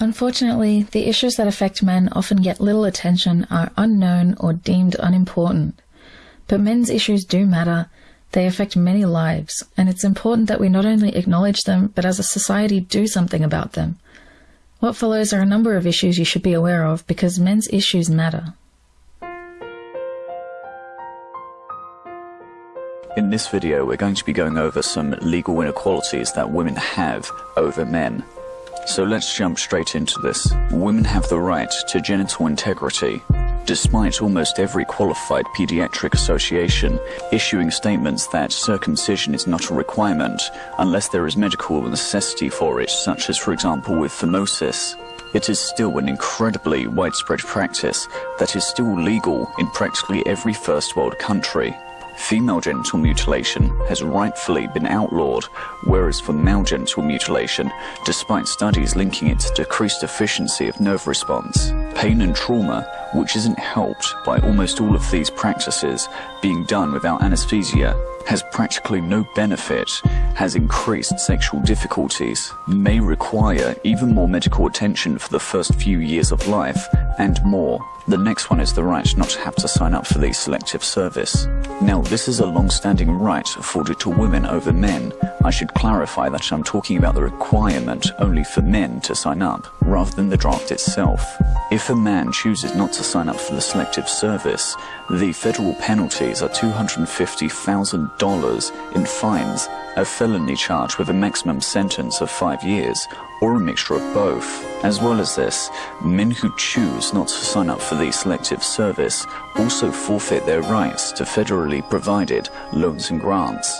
Unfortunately, the issues that affect men often get little attention, are unknown, or deemed unimportant. But men's issues do matter. They affect many lives, and it's important that we not only acknowledge them, but as a society do something about them. What follows are a number of issues you should be aware of because men's issues matter. In this video, we're going to be going over some legal inequalities that women have over men. So let's jump straight into this. Women have the right to genital integrity, despite almost every qualified pediatric association issuing statements that circumcision is not a requirement unless there is medical necessity for it, such as, for example, with phimosis. It is still an incredibly widespread practice that is still legal in practically every first world country. Female genital mutilation has rightfully been outlawed, whereas for male genital mutilation, despite studies linking it to decreased efficiency of nerve response, pain and trauma, which isn't helped by almost all of these practices being done without anesthesia, has practically no benefit, has increased sexual difficulties, may require even more medical attention for the first few years of life, and more. The next one is the right not to have to sign up for the selective service. Now, this is a long-standing right afforded to women over men. I should clarify that I'm talking about the requirement only for men to sign up, rather than the draft itself. If a man chooses not to sign up for the selective service, the federal penalties are $250,000 in fines, a felony charge with a maximum sentence of five years, or a mixture of both. As well as this, men who choose not to sign up for the selective service also forfeit their rights to federally provided loans and grants.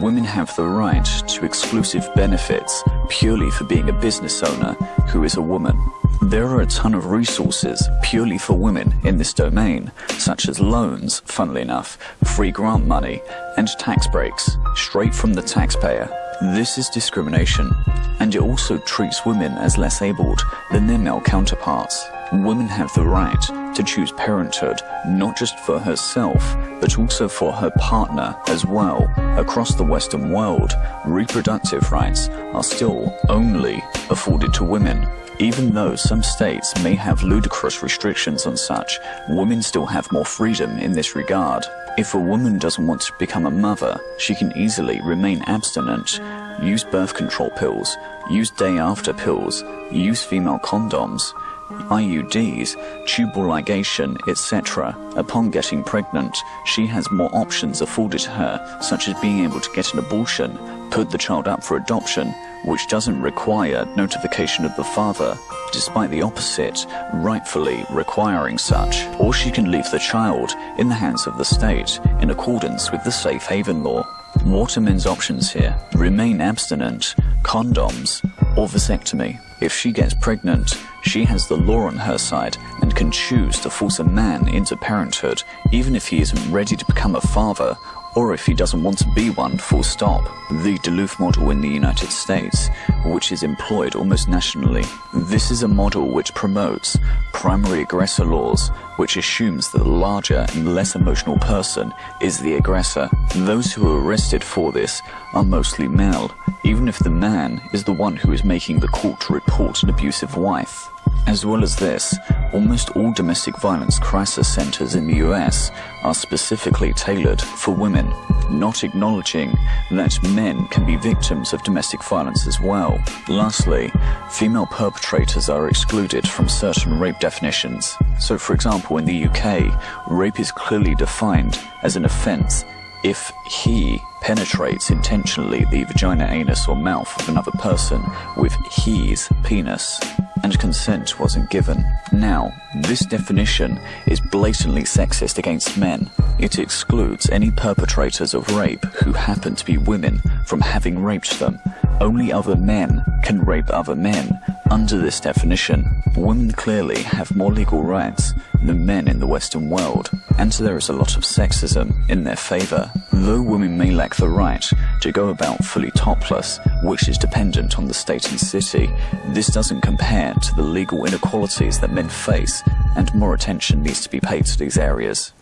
Women have the right to exclusive benefits purely for being a business owner who is a woman. There are a ton of resources purely for women in this domain, such as loans, funnily enough, free grant money, and tax breaks, straight from the taxpayer. This is discrimination, and it also treats women as less abled than their male counterparts. Women have the right to choose parenthood, not just for herself, but also for her partner as well. Across the Western world, reproductive rights are still only afforded to women. Even though some states may have ludicrous restrictions on such, women still have more freedom in this regard. If a woman doesn't want to become a mother, she can easily remain abstinent, use birth control pills, use day after pills, use female condoms, IUDs, tubal ligation, etc. Upon getting pregnant, she has more options afforded to her, such as being able to get an abortion, put the child up for adoption, which doesn't require notification of the father, despite the opposite, rightfully requiring such. Or she can leave the child in the hands of the state in accordance with the safe haven law. Men's options here? Remain abstinent, condoms, or vasectomy. If she gets pregnant, she has the law on her side and can choose to force a man into parenthood, even if he isn't ready to become a father or if he doesn't want to be one, full stop. The Duluth model in the United States, which is employed almost nationally. This is a model which promotes primary aggressor laws, which assumes that the larger and less emotional person is the aggressor. Those who are arrested for this are mostly male, even if the man is the one who is making the court report an abusive wife. As well as this, almost all domestic violence crisis centers in the US are specifically tailored for women, not acknowledging that men can be victims of domestic violence as well. Lastly, female perpetrators are excluded from certain rape definitions. So for example, in the UK, rape is clearly defined as an offense if he penetrates intentionally the vagina, anus, or mouth of another person with his penis and consent wasn't given. Now, this definition is blatantly sexist against men. It excludes any perpetrators of rape who happen to be women from having raped them. Only other men can rape other men. Under this definition, women clearly have more legal rights than men in the Western world, and there is a lot of sexism in their favor. Though women may lack the right to go about fully topless, which is dependent on the state and city, this doesn't compare to the legal inequalities that men face, and more attention needs to be paid to these areas.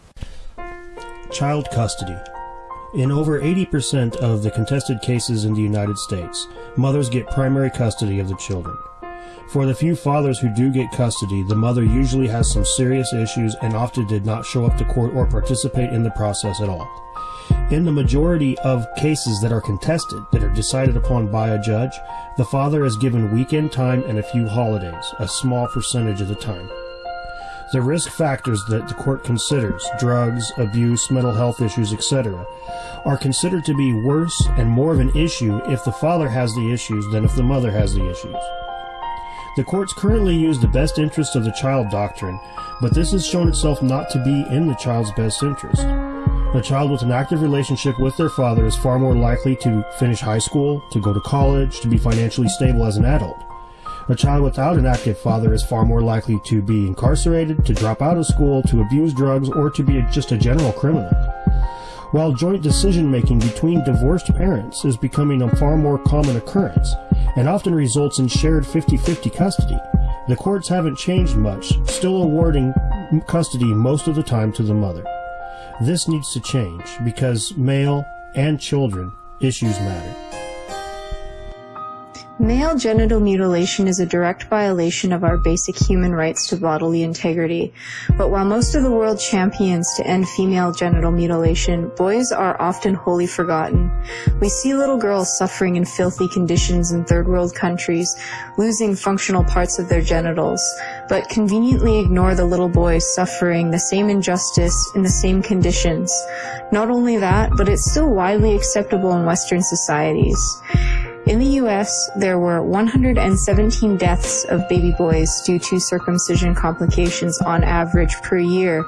Child custody. In over 80% of the contested cases in the United States, mothers get primary custody of the children. For the few fathers who do get custody, the mother usually has some serious issues and often did not show up to court or participate in the process at all. In the majority of cases that are contested, that are decided upon by a judge, the father is given weekend time and a few holidays, a small percentage of the time. The risk factors that the court considers, drugs, abuse, mental health issues, etc., are considered to be worse and more of an issue if the father has the issues than if the mother has the issues. The courts currently use the best interest of the child doctrine, but this has shown itself not to be in the child's best interest. A child with an active relationship with their father is far more likely to finish high school, to go to college, to be financially stable as an adult. A child without an active father is far more likely to be incarcerated, to drop out of school, to abuse drugs, or to be just a general criminal. While joint decision making between divorced parents is becoming a far more common occurrence and often results in shared 50 50 custody, the courts haven't changed much, still awarding custody most of the time to the mother. This needs to change because male and children issues matter. Male genital mutilation is a direct violation of our basic human rights to bodily integrity. But while most of the world champions to end female genital mutilation, boys are often wholly forgotten. We see little girls suffering in filthy conditions in third world countries, losing functional parts of their genitals, but conveniently ignore the little boys suffering the same injustice in the same conditions. Not only that, but it's still widely acceptable in Western societies. In the US, there were 117 deaths of baby boys due to circumcision complications on average per year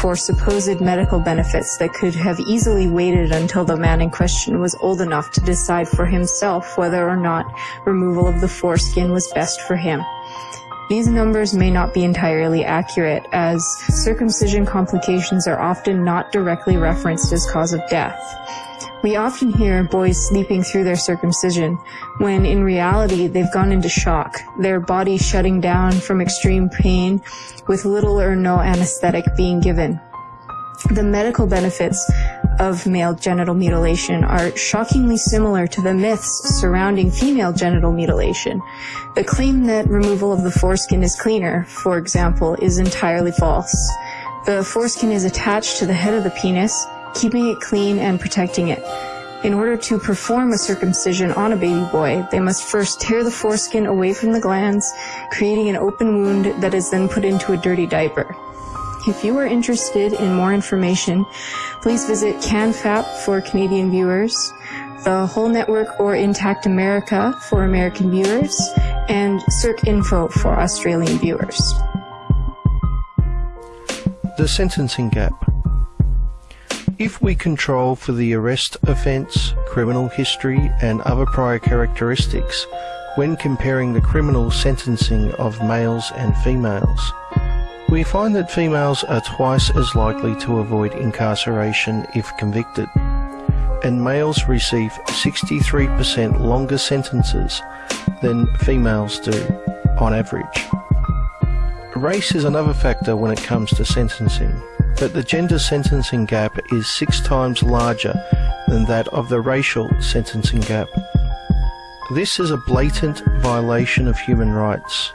for supposed medical benefits that could have easily waited until the man in question was old enough to decide for himself whether or not removal of the foreskin was best for him. These numbers may not be entirely accurate, as circumcision complications are often not directly referenced as cause of death. We often hear boys sleeping through their circumcision, when in reality they've gone into shock, their body shutting down from extreme pain with little or no anesthetic being given. The medical benefits of male genital mutilation are shockingly similar to the myths surrounding female genital mutilation. The claim that removal of the foreskin is cleaner, for example, is entirely false. The foreskin is attached to the head of the penis, keeping it clean and protecting it. In order to perform a circumcision on a baby boy, they must first tear the foreskin away from the glans, creating an open wound that is then put into a dirty diaper. If you are interested in more information, please visit CanFap for Canadian viewers, the Whole Network or Intact America for American viewers, and CircInfo for Australian viewers. The sentencing gap. If we control for the arrest offence, criminal history, and other prior characteristics when comparing the criminal sentencing of males and females, we find that females are twice as likely to avoid incarceration if convicted, and males receive 63% longer sentences than females do on average. Race is another factor when it comes to sentencing but the gender sentencing gap is six times larger than that of the racial sentencing gap. This is a blatant violation of human rights.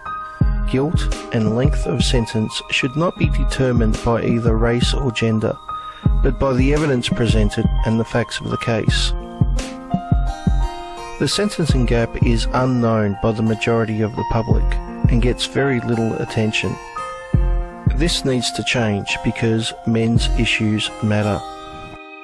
Guilt and length of sentence should not be determined by either race or gender, but by the evidence presented and the facts of the case. The sentencing gap is unknown by the majority of the public and gets very little attention. This needs to change because men's issues matter.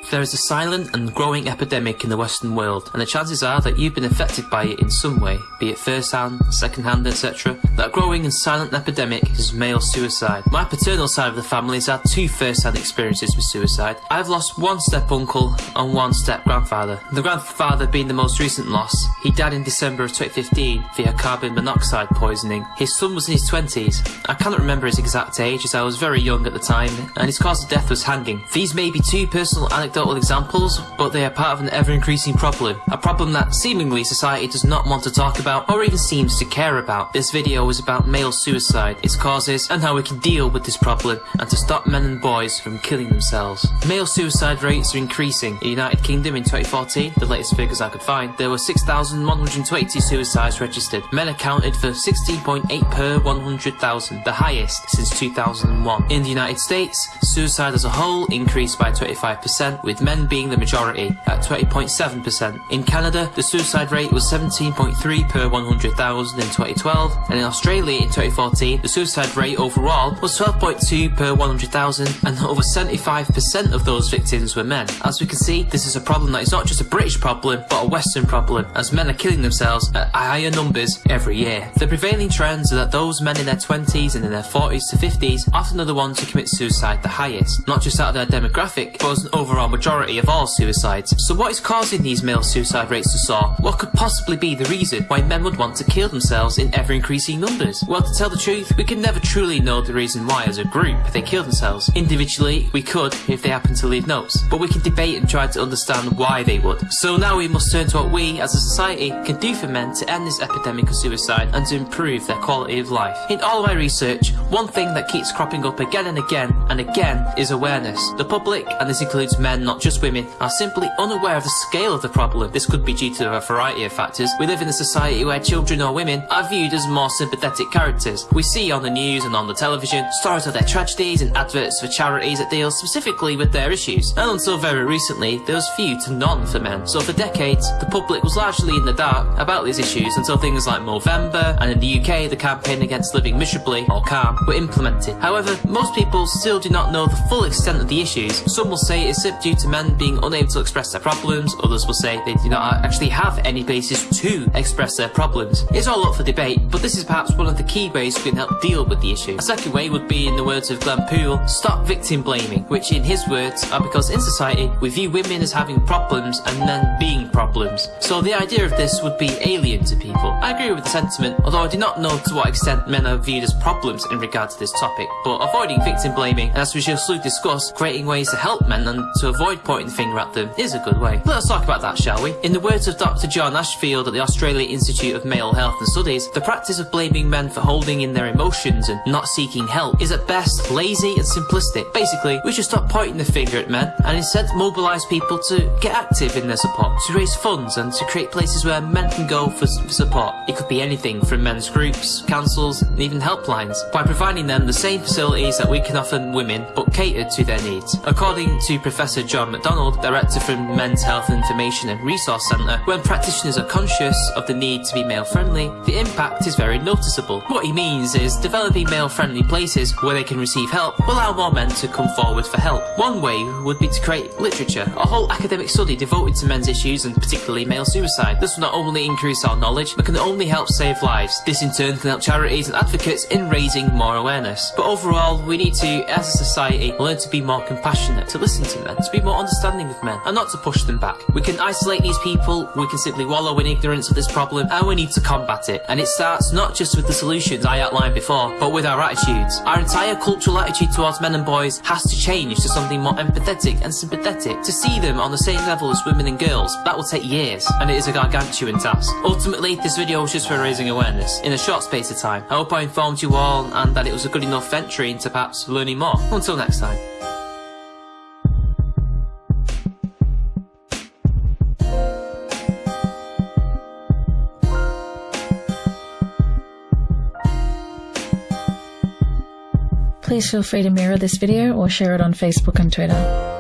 There is a silent and growing epidemic in the Western world, and the chances are that you've been affected by it in some way, be it first hand, second hand, etc. That growing and silent epidemic is male suicide. My paternal side of the family has had two first hand experiences with suicide. I've lost one step uncle and one step grandfather. The grandfather being the most recent loss. He died in December of 2015 via carbon monoxide poisoning. His son was in his 20s. I cannot remember his exact age as I was very young at the time, and his cause of death was hanging. These may be two personal anecdotes anecdotal examples, but they are part of an ever-increasing problem. A problem that seemingly society does not want to talk about or even seems to care about. This video is about male suicide, its causes, and how we can deal with this problem and to stop men and boys from killing themselves. Male suicide rates are increasing. In the United Kingdom in 2014, the latest figures I could find, there were 6,120 suicides registered. Men accounted for 16.8 per 100,000, the highest since 2001. In the United States, suicide as a whole increased by 25%, with men being the majority at 20.7%. In Canada, the suicide rate was 17.3 per 100,000 in 2012, and in Australia in 2014, the suicide rate overall was 12.2 per 100,000, and over 75% of those victims were men. As we can see, this is a problem that is not just a British problem, but a Western problem, as men are killing themselves at higher numbers every year. The prevailing trends are that those men in their 20s and in their 40s to 50s often are the ones who commit suicide the highest, not just out of their demographic, but as an overall majority of all suicides. So what is causing these male suicide rates to soar? What could possibly be the reason why men would want to kill themselves in ever increasing numbers? Well, to tell the truth, we can never truly know the reason why as a group they kill themselves. Individually, we could if they happen to leave notes, but we can debate and try to understand why they would. So now we must turn to what we, as a society, can do for men to end this epidemic of suicide and to improve their quality of life. In all my research, one thing that keeps cropping up again and again and again is awareness. The public, and this includes men, not just women, are simply unaware of the scale of the problem. This could be due to a variety of factors. We live in a society where children or women are viewed as more sympathetic characters. We see on the news and on the television stories of their tragedies and adverts for charities that deal specifically with their issues. And until very recently, there was few to none for men. So for decades, the public was largely in the dark about these issues until things like Movember and in the UK, the campaign against living miserably or CALM were implemented. However, most people still do not know the full extent of the issues. Some will say it's due to men being unable to express their problems, others will say they do not actually have any basis to express their problems. It's all up for debate, but this is perhaps one of the key ways we can help deal with the issue. A second way would be, in the words of Glen Poole, stop victim blaming, which in his words are because in society we view women as having problems and men being problems. So the idea of this would be alien to people. I agree with the sentiment, although I do not know to what extent men are viewed as problems in regard to this topic, but avoiding victim blaming, and as we shall soon discuss, creating ways to help men and to avoid pointing the finger at them is a good way. Let us talk about that, shall we? In the words of Dr. John Ashfield at the Australia Institute of Male Health and Studies, the practice of blaming men for holding in their emotions and not seeking help is at best lazy and simplistic. Basically, we should stop pointing the finger at men and instead mobilise people to get active in their support, to raise funds and to create places where men can go for support. It could be anything from men's groups, councils, and even helplines, by providing them the same facilities that we can offer women, but catered to their needs. According to Professor John McDonald, Director from Men's Health Information and Resource Centre, when practitioners are conscious of the need to be male-friendly, the impact is very noticeable. What he means is developing male-friendly places where they can receive help will allow more men to come forward for help. One way would be to create literature, a whole academic study devoted to men's issues and particularly male suicide. This will not only increase our knowledge, but can only help save lives. This in turn can help charities and advocates in raising more awareness. But overall, we need to, as a society, learn to be more compassionate, to listen to men, to be more understanding of men, and not to push them back. We can isolate these people, we can simply wallow in ignorance of this problem, and we need to combat it. And it starts not just with the solutions I outlined before, but with our attitudes. Our entire cultural attitude towards men and boys has to change to something more empathetic and sympathetic, to see them on the same level as women and girls. That will take years, and it is a gargantuan task. Ultimately, this video was just for raising awareness, in a short space of time. I hope I informed you all, and that it was a good enough entry into perhaps learning more. Until next time. Please feel free to mirror this video or share it on Facebook and Twitter.